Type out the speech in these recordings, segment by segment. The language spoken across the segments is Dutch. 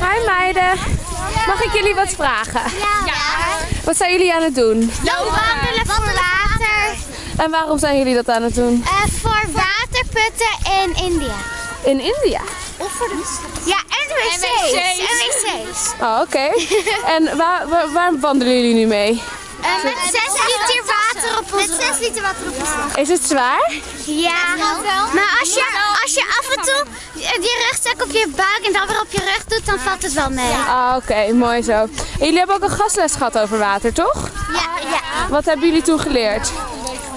Hi meiden. Mag ik jullie wat vragen? Ja. Wat zijn jullie aan het doen? Lopen wandelen voor water. En waarom zijn jullie dat aan het doen? Eh, voor waterputten in India. In India. Of voor de Ja, en wc's. En wc's. Oh, oké. en waar, waar, waar wandelen jullie nu mee? Eh, met 6 liter water op ons Met 6 liter water op ons Is het zwaar? Ja, maar als je, als je af en toe je rugzak op je buik en dan weer op je rug doet, dan valt het wel mee. Ah, oké. Mooi zo. En jullie hebben ook een gastles gehad over water, toch? Ja, ja. Wat hebben jullie toen geleerd?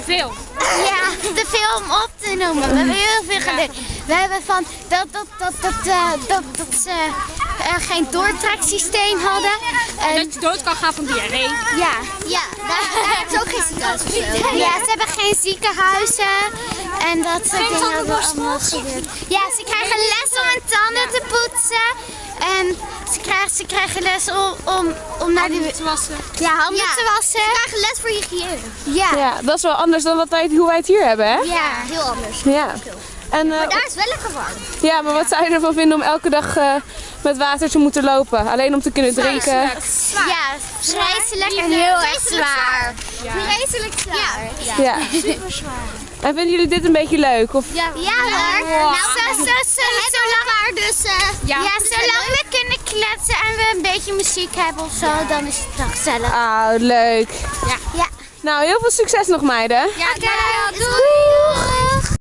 Veel. Ja, te veel om op te noemen. We hebben heel veel geleerd. We hebben van dat, dat, dat, dat, eh, dat, dat ze eh, geen doortreksysteem hadden. En, Dat je dood kan gaan van diarree. ja, ja daar, daar hebben ze ook geen ziekenhuizen Ja, ze hebben geen ziekenhuizen. En dat soort dingen Ja, ze krijgen les om hun tanden te poetsen. En ze krijgen, ze krijgen les om, om, om naar de... te wassen. Ja, handen te wassen. Ze krijgen les voor hygiëne. Ja. Ja, dat is wel anders dan wat wij, hoe wij het hier hebben, hè? Ja, heel anders. Ja. En, eh, Daar is wel lekker warm. ja, maar wat zou je ervan vinden om elke dag eh, met water te moeten lopen? Alleen om te kunnen drinken? Ja, vreselijk en heel erg zwaar. Vreselijk zwaar. Ja. Ja. En vinden jullie dit een beetje leuk? Of? Ja, hoor. Nou, zo, zo, zo, zolang, dus, ja. zolang we kunnen kletsen en we een beetje muziek hebben of zo, dan is het wel gezellig. Ah, leuk. Ja. Nou, heel veel succes nog meiden. Ja, doei.